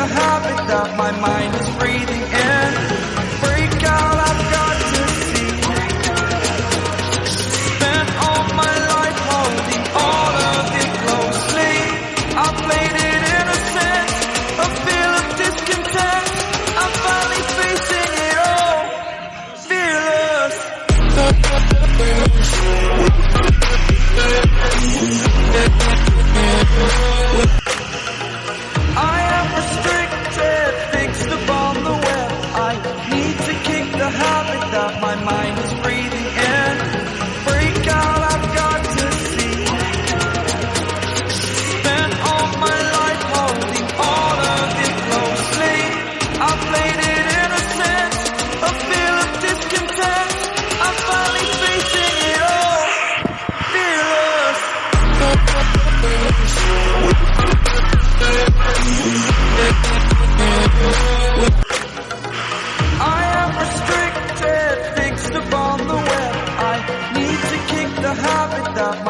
the habit that my mind is breathing in. my mind. is not